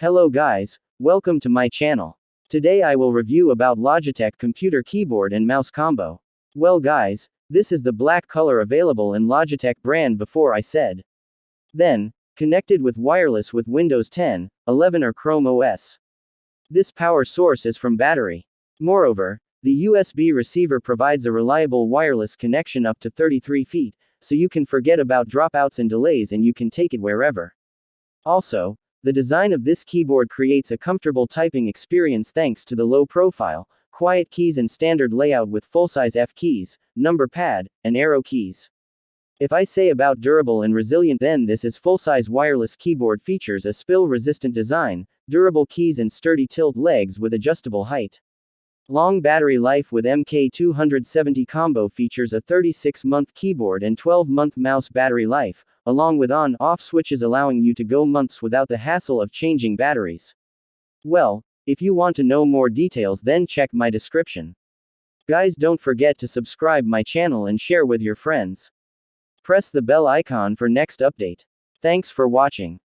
Hello guys, welcome to my channel. Today I will review about Logitech computer keyboard and mouse combo. Well guys, this is the black color available in Logitech brand before I said. Then, connected with wireless with Windows 10, 11 or Chrome OS. This power source is from battery. Moreover, the USB receiver provides a reliable wireless connection up to 33 feet, so you can forget about dropouts and delays and you can take it wherever. Also, the design of this keyboard creates a comfortable typing experience thanks to the low profile, quiet keys and standard layout with full-size F keys, number pad, and arrow keys. If I say about durable and resilient then this is full-size wireless keyboard features a spill-resistant design, durable keys and sturdy tilt legs with adjustable height. Long battery life with MK270 combo features a 36-month keyboard and 12-month mouse battery life, along with on-off switches allowing you to go months without the hassle of changing batteries. Well, if you want to know more details then check my description. Guys don't forget to subscribe my channel and share with your friends. Press the bell icon for next update. Thanks for watching.